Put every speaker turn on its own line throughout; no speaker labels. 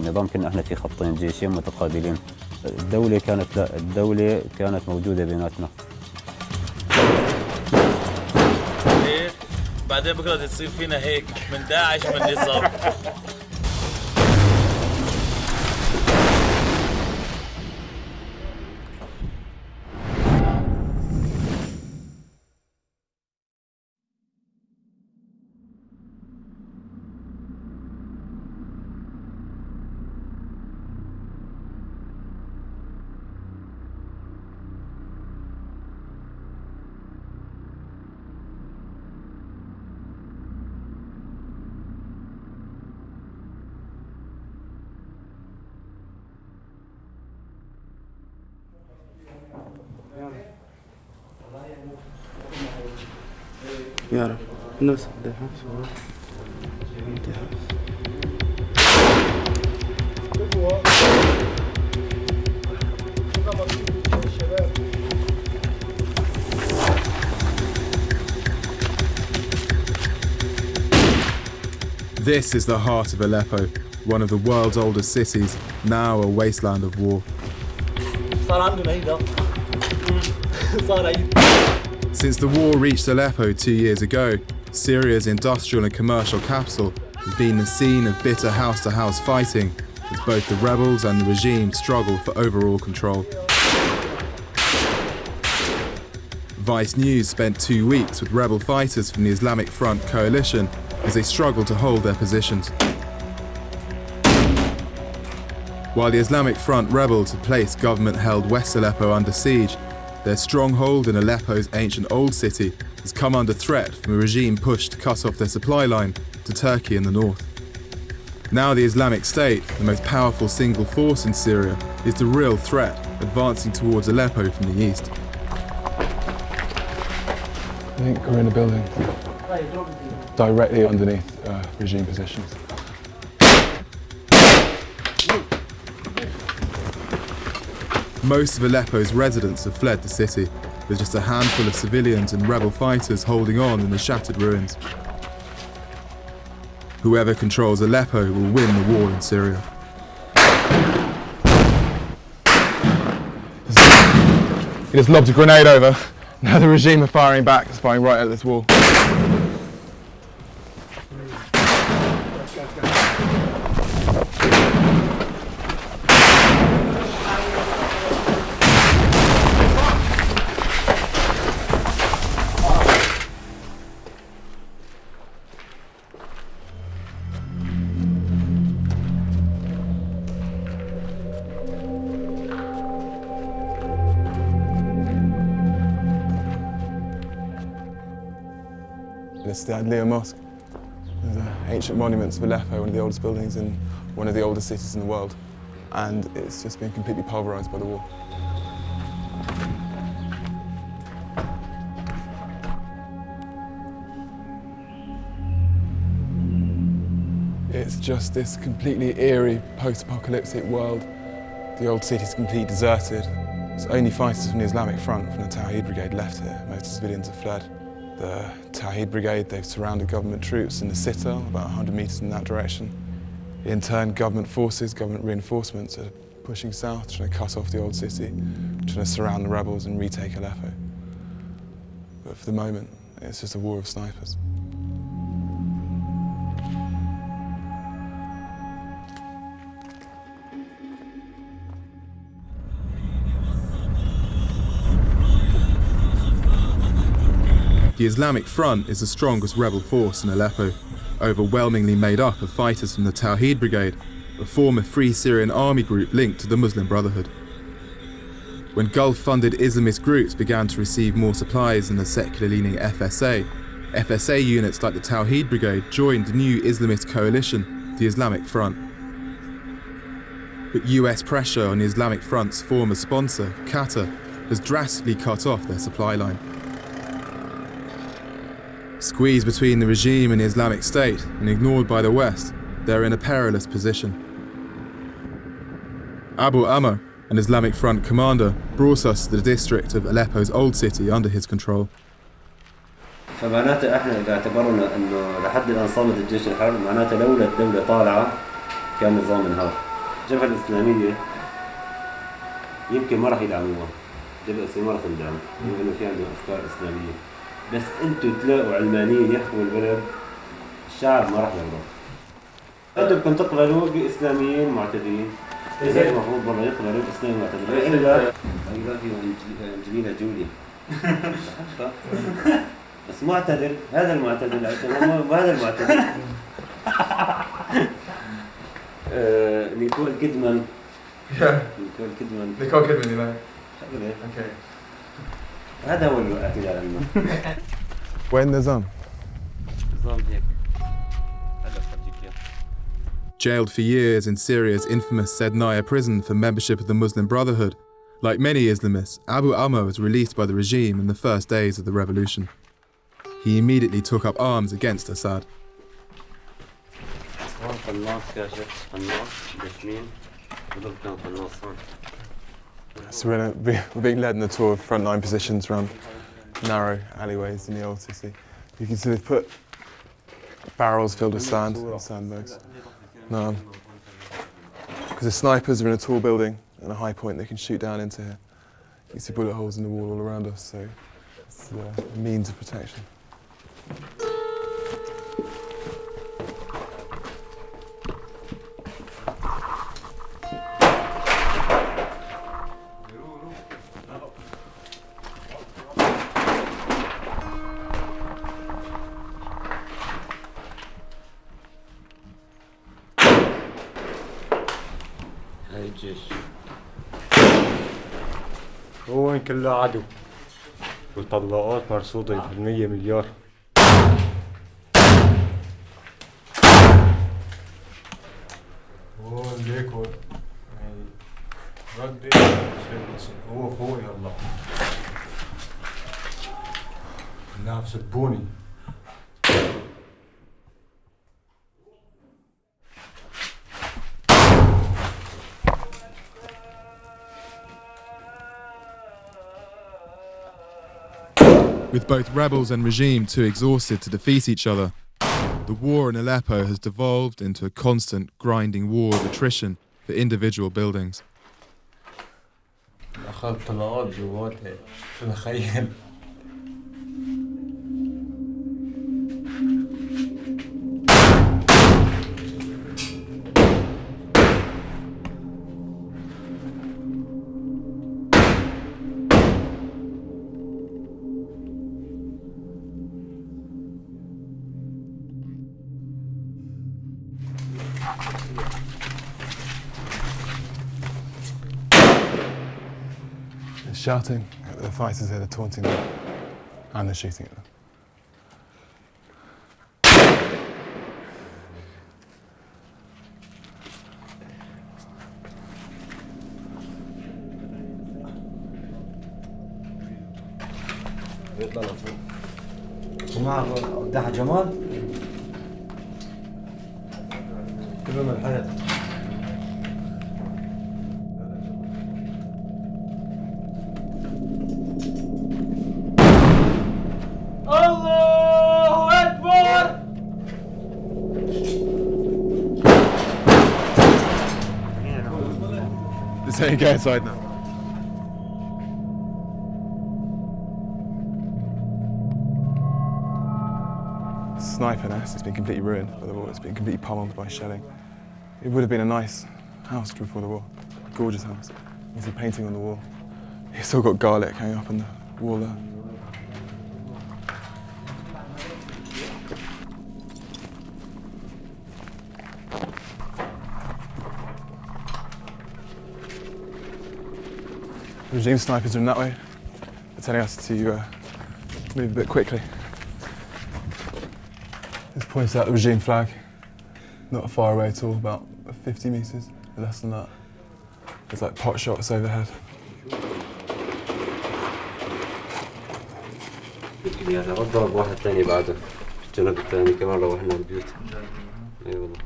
النظام كنا إحنا في خطين جيشين متقابلين. الدولة كانت لا الدولة كانت موجودة بيناتنا.
بعدين بكرة تصير فينا هيك من داعش من النظام
يعرف الناس بدها
This is the heart of Aleppo, one of the world's oldest cities, now a wasteland of war.
صار عندنا هيدا صار عيد
Since the war reached Aleppo two years ago, Syria's industrial and commercial capital has been the scene of bitter house to house fighting as both the rebels and the regime struggle for overall control. Vice News spent two weeks with rebel fighters from the Islamic Front coalition as they struggle to hold their positions. While the Islamic Front rebels have placed government held West Aleppo under siege, their stronghold in Aleppo's ancient old city has come under threat from a regime push to cut off their supply line to Turkey in the north. Now, the Islamic State, the most powerful single force in Syria, is the real threat, advancing towards Aleppo from the east.
I think we're in a building directly underneath uh, regime positions.
Most of Aleppo's residents have fled the city, with just a handful of civilians and rebel fighters holding on in the shattered ruins. Whoever controls Aleppo will win the war in Syria.
He just lobbed a grenade over. Now the regime are firing back, it's firing right at this wall. The Adlia Mosque. The uh, ancient monuments of Aleppo, one of the oldest buildings in one of the oldest cities in the world. And it's just been completely pulverized by the war. It's just this completely eerie post-apocalyptic world. The old city's completely deserted. It's only fighters from the Islamic Front, from the Tawhid Brigade left here. Most civilians have fled. The Tawhid Brigade, they've surrounded government troops in the citadel, about 100 metres in that direction. In turn, government forces, government reinforcements are pushing south, trying to cut off the old city, trying to surround the rebels and retake Aleppo. But for the moment, it's just a war of snipers.
The Islamic Front is the strongest rebel force in Aleppo, overwhelmingly made up of fighters from the Tawhid Brigade, a former Free Syrian Army group linked to the Muslim Brotherhood. When Gulf-funded Islamist groups began to receive more supplies than the secular-leaning FSA, FSA units like the Tawhid Brigade joined the new Islamist coalition, the Islamic Front. But US pressure on the Islamic Front's former sponsor, Qatar, has drastically cut off their supply line. Squeezed between the regime and the Islamic State and ignored by the West, they're in a perilous position. Abu Amr, an Islamic Front commander, brought us to the district of Aleppo's old city under his control.
فمعناته احنا اذا اعتبرنا انه لحد الان صمد الجيش الحر معناته لولا الدوله طالعه كان النظام انهار الجبهة الإسلامية يمكن ما راح يدعموها الجبهة الإسلامية ما راح تندعم لأنه في عندهم أفكار إسلامية بس أنتم تلاقوا علمانيين يحكموا البلد الشعب ما راح يرضى أنتم بدكم تقبلوا بإسلاميين معتدلين. إيه. اذا المفروض برا يقبلوا بإسلاميين معتدلين. إيه. الا اي لاف انجلينا جولي بس معتدل هذا المعتدل وهذا المعتدل. آه، نيكول كيدمان. نيكول كيدمان.
نيكول
كيدمان
أوكي.
هذا هو الاعتدال عندنا
وين نظام؟
نظام هيك هذا بفرجيك إياه.
Jailed for years in Syria's infamous Sednaya prison for membership of the Muslim Brotherhood, like many Islamists, Abu Amr was released by the regime in the first days of the revolution. He immediately took up arms against Assad.
هون قناص كاشف قناص دشمين وضرب كان قناص هون
So we're, we're being led in a tour of frontline positions around narrow alleyways in the old city. You can see they've put barrels filled with sand, and sandbags. No. Because the snipers are in a tall building and a high point they can shoot down into here. You can see bullet holes in the wall all around us, so it's a means of protection.
كله عدو. والطلقات مرصودة بالمية مليار. هو ليك يعني ردي. هو فوق يلا. لا سبوني
With both rebels and regime too exhausted to defeat each other, the war in Aleppo has devolved into a constant grinding war of attrition for individual buildings.
They're shouting at the fighters here, they're taunting them, and they're shooting at them.
بيطلع لفوق ومعه دحى جمال كلهم الحياة
saying go inside now. Sniper nest has been completely ruined by the war. It's been completely pummeled by shelling. It would have been a nice house before the war. Gorgeous house. You see painting on the wall. It's still got garlic hanging up on the wall there. Regime snipers are in that way. They're telling us to uh, move a bit quickly. This points out the regime flag. Not far away at all, about 50 metres, less than that. There's like pot shots overhead.
يعني ضرب واحد ثاني بعده الجنب الثاني كمان روحنا البيوت اي والله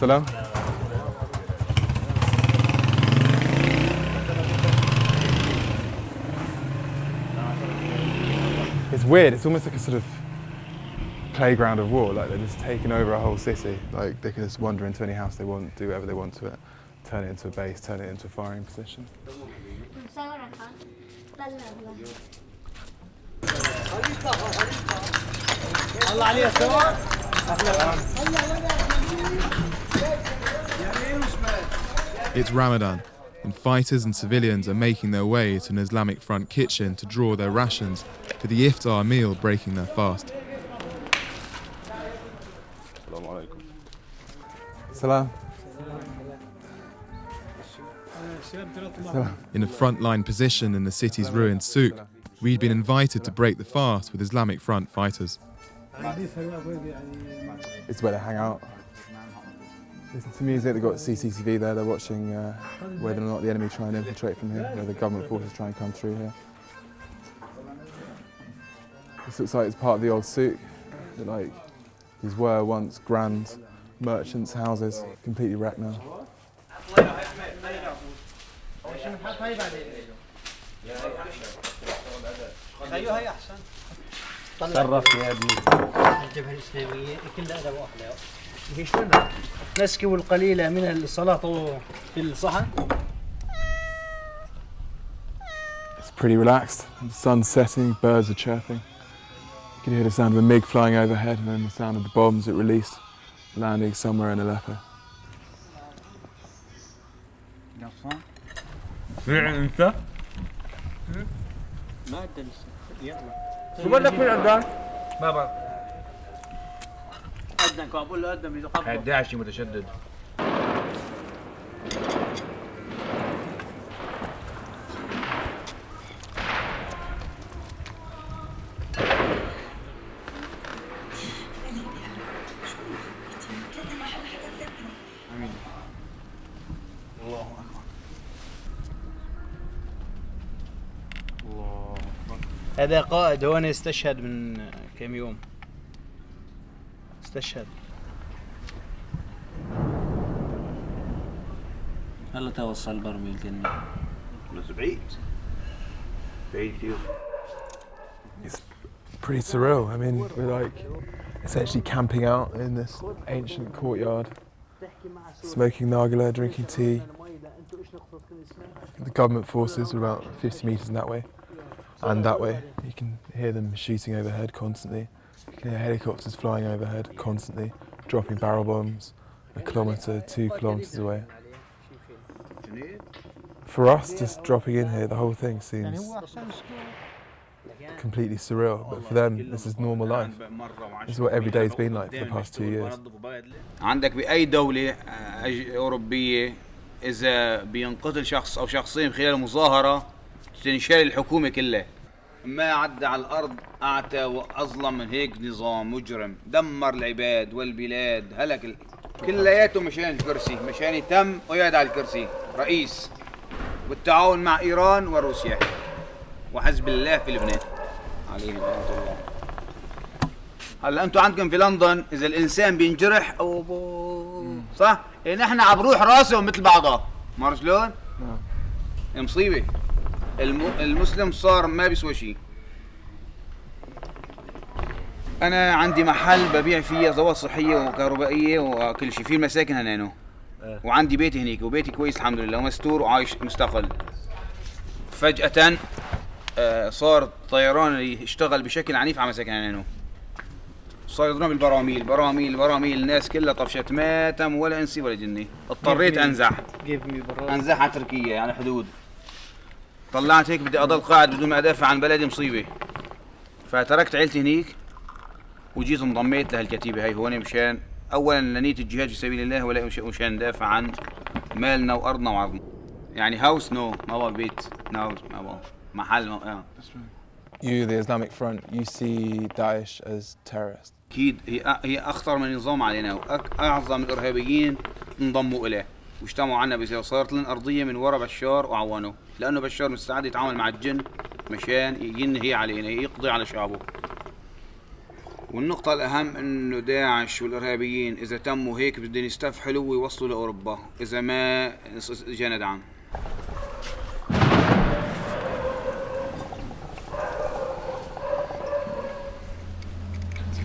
Salam. It's weird. It's almost like a sort of playground of war. Like they're just taking over a whole city. Like they can just wander into any house they want, do whatever they want to it, turn it into a base, turn it into a firing position.
It's Ramadan, and fighters and civilians are making their way to an Islamic Front kitchen to draw their rations for the iftar meal breaking their fast.
Salam.
In a frontline position in the city's ruined souk, we'd been invited to break the fast with Islamic Front fighters.
It's where they hang out. Listen to music, they've got CCTV there, they're watching uh, whether or not the enemy try and infiltrate from here, whether the government forces try and come through here. This looks like it's part of the old souk. that, Like, these were once grand merchants' houses, completely wrecked now.
تصرف يا ابني الجبهه الاسلاميه كلها ادب نسكب القليل من السلطه في الصحن
It's pretty relaxed. The sun's setting, birds are chirping. You can hear the sound of a MiG flying overhead and then the sound of the bombs it released landing somewhere in Aleppo.
انت؟
ما ادى لسه يلا
شو بدك من عندك؟
بابا اذنك قدم كابول قدم ايده خبطه
الداعشي متشدد.
هذا قائد هو أستشهد من كم يوم. استشهد هلا توصل برميل كنا
بس بعيد بعيد كثير
It's pretty surreal. I mean, we're like essentially camping out in this ancient courtyard, smoking nargile, drinking tea. The government forces are about 50 metres in that way and that way. You can hear them shooting overhead constantly. You can hear helicopters flying overhead constantly, dropping barrel bombs a kilometre, two kilometres away. For us, just dropping in here, the whole thing seems completely surreal. But for them, this is normal life. This is what every day's been like for the past two years.
عندك بأي دولة آه، أج- أوروبية إذا بينقتل شخص أو شخصين خلال مظاهرة تنشال الحكومة كلها ما عدى على الأرض أعتى وأظلم من هيك نظام مجرم. دمر العباد والبلاد هلك ال... كلياته مشان الكرسي مشان يتم ويقعد على الكرسي. رئيس بالتعاون مع إيران وروسيا. وحزب الله في لبنان. عليهم رحمة الله. هلا أنتم عندكم في لندن إذا الإنسان بينجرح أو صح؟ إيه نحن عم بروح راسهم مثل بعضها. ما شلون؟ إيه مصيبة. المسلم صار ما بيسوى شيء. أنا عندي محل ببيع فيه ادوات صحية وكهربائية وكل شيء في المساكن هنانو وعندي بيتي هنيك وبيتي كويس الحمد لله ومستور وعايش مستقل. فجأة آه، صار الطيران اللي اشتغل بشكل عنيف على مساكن هنانو صار يضربون بالبراميل براميل براميل الناس كلها طفشت ما تم ولا انسي ولا جني اضطريت
أنزح.
أنزح على تركيا على الحدود طلعت هيك بدي أضل قاعد بدون ما أدافع عن بلدي مصيبة فتركت عيلتي هنيك وجيت انضميت لهالكتيبة هاي هون مشان اولا لنيه الجهاد في سبيل الله ولا مش- مشان ندافع عن مالنا وأرضنا وعرضنا يعني هاوس نو ما بقى بيت نو ما محل ما آه.
You, the Islamic Front, you see Daesh as terrorists.
أكيد هي هي أخطر من نظام علينا واعظم الارهابيين انضموا إليه واجتمعوا عنا بس صارت لنا أرضية من وراء بشار وعوانه لأنه بشار مستعد يتعامل مع الجن مشان ينهي علينا يقضي على شعبه والنقطة الأهم إنه داعش والإرهابيين إذا تموا هيك بدهم يستفحلوا ويوصلوا لأوروبا إذا ما جانا دعم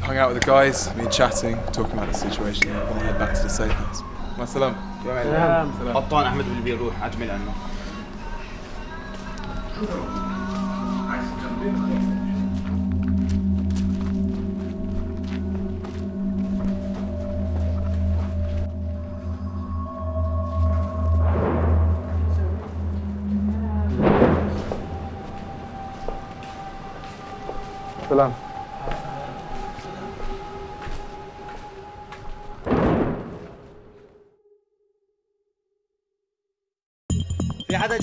hung out with the guys, been chatting, talking about the situation. and We'll head back to the safe house. Ma salam.
سلام.
قطان أحمد بالبير روح أجمل عنه
Salam.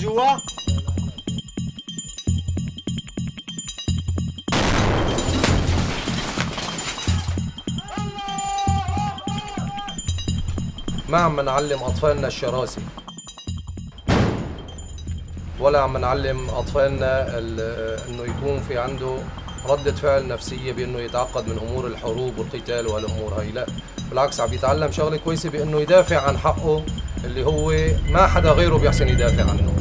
جوا؟
ما عم نعلم أطفالنا الشراسه ولا عم نعلم أطفالنا ال- إنه يكون في عنده ردة فعل نفسية بإنه يتعقد من أمور الحروب والقتال والأمور هاي. لا بالعكس عم يتعلم شغلة كويسة بإنه يدافع عن حقه اللي هو ما حدا غيره بيحسن يدافع عنه.